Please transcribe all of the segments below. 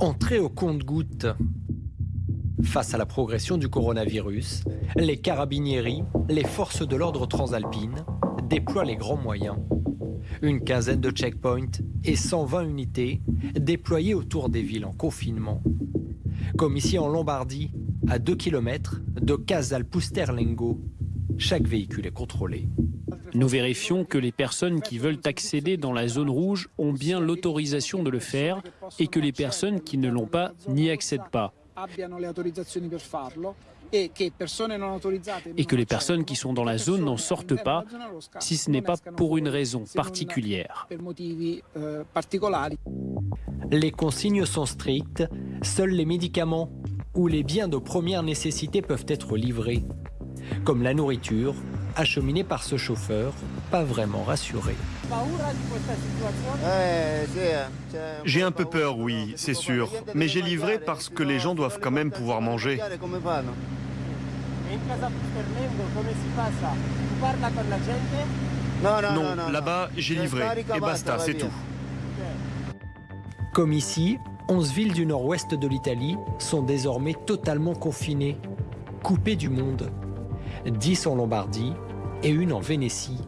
Entrée au compte-gouttes. Face à la progression du coronavirus, les carabinieri, les forces de l'ordre transalpines, déploient les grands moyens. Une quinzaine de checkpoints et 120 unités déployées autour des villes en confinement. Comme ici en Lombardie, à 2 km de Casal Pusterlengo, chaque véhicule est contrôlé. Nous vérifions que les personnes qui veulent accéder dans la zone rouge ont bien l'autorisation de le faire et que les personnes qui ne l'ont pas n'y accèdent pas. Et que les personnes qui sont dans la zone n'en sortent pas si ce n'est pas pour une raison particulière. Les consignes sont strictes, seuls les médicaments ou les biens de première nécessité peuvent être livrés, comme la nourriture, acheminée par ce chauffeur, pas vraiment rassuré. J'ai un peu peur, oui, c'est sûr, mais j'ai livré parce que les gens doivent quand même pouvoir manger. Non, là-bas, j'ai livré, et basta, c'est tout. Comme ici, 11 villes du nord-ouest de l'Italie sont désormais totalement confinées, coupées du monde. 10 en Lombardie et une en Vénétie.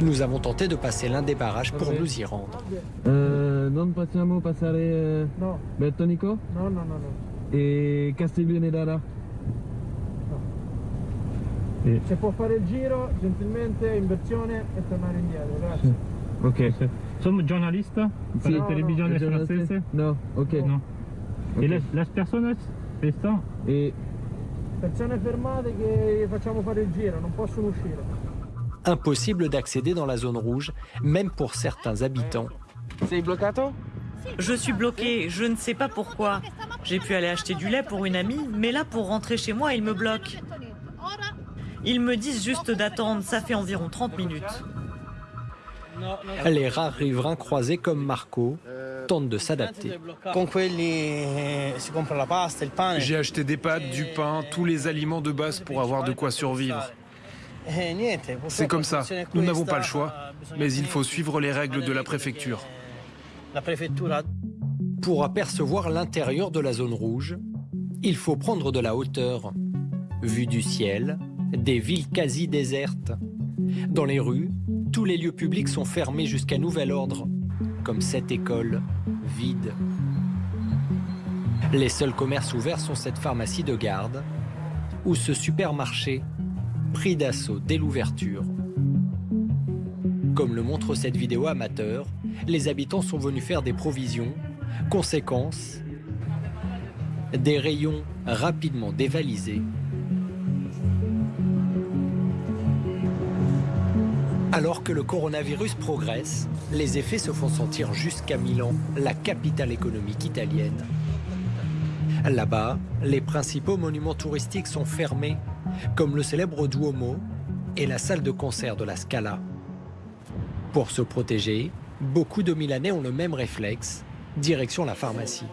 Nous avons tenté de passer l'un des barrages pour nous y rendre. Euh, non possiamo passare eh, No. Bertonico No, no, no, no. e Castiglionedara. Se può fare il giro, gentilmente, inversione e tornare indietro, grazie. Ok. Sono giornalista per Sì. la televisione No, no. francese? No, ok. No. Ok. E le, le persone questa E Persone fermate che facciamo fare il giro, non possono uscire. Impossible d'accéder dans la zone rouge, même pour certains habitants. Sei bloccato? Je suis bloquée, je ne sais pas pourquoi. J'ai pu aller acheter du lait pour une amie, mais là pour rentrer chez moi, ils me bloquent. Ils me disent juste d'attendre, ça fait environ 30 minutes. Les rares riverains croisés comme Marco tentent de s'adapter. Eh. J'ai acheté des pâtes, du pain, tous les aliments de base pour avoir de quoi survivre. Eh, C'est comme ça, nous n'avons pas le choix, eh, mais il faut suivre les règles de la préfecture. La préfecture Pour apercevoir l'intérieur de la zone rouge, il faut prendre de la hauteur. Vue du ciel, des villes quasi désertes. Dans les rues, tous les lieux publics sont fermés jusqu'à nouvel ordre, comme cette école vide. Les seuls commerces ouverts sont cette pharmacie de garde ou ce supermarché pris d'assaut dès l'ouverture. Comme le montre cette vidéo amateur, les habitants sont venus faire des provisions. Conséquence, des rayons rapidement dévalisés. Alors que le coronavirus progresse, les effets se font sentir jusqu'à Milan, la capitale économique italienne. Là-bas, les principaux monuments touristiques sont fermés, comme le célèbre Duomo et la salle de concert de la Scala. Pour se protéger, beaucoup de Milanais ont le même réflexe, direction la pharmacie.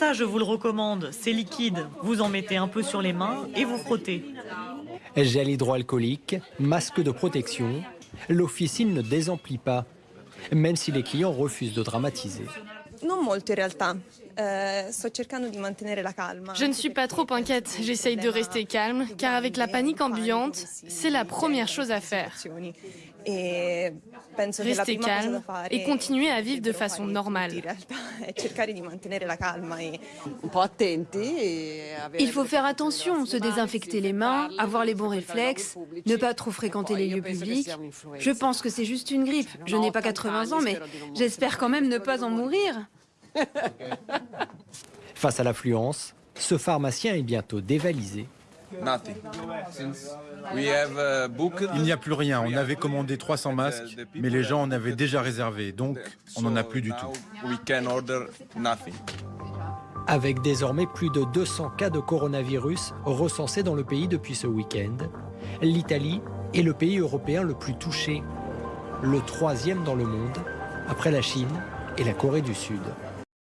Ça, je vous le recommande, c'est liquide. Vous en mettez un peu sur les mains et vous frottez. Gel hydroalcoolique, masque de protection, l'officine ne désemplit pas, même si les clients refusent de dramatiser. Non. Calma. Je ne suis pas trop inquiète, j'essaye de rester calme, car avec la panique ambiante, c'est la première chose à faire. E Rester calme et continuer à vivre de façon in normale. calma e Il faut faire attention, se désinfecter les mains, avoir les bons réflexes, ne pas trop fréquenter les lieux publics. Je pense que c'est juste une grippe. Je n'ai pas 80 ans, mais j'espère quand même ne pas en mourir. Face à l'affluence, ce pharmacien est bientôt dévalisé. Il n'y a plus rien. On avait commandé 300 masques, mais les gens en avaient déjà réservé, donc on n'en a plus du tout. Avec désormais plus de 200 cas de coronavirus recensés dans le pays depuis ce week-end, l'Italie est le pays européen le plus touché, le troisième dans le monde, après la Chine et la Corée du Sud.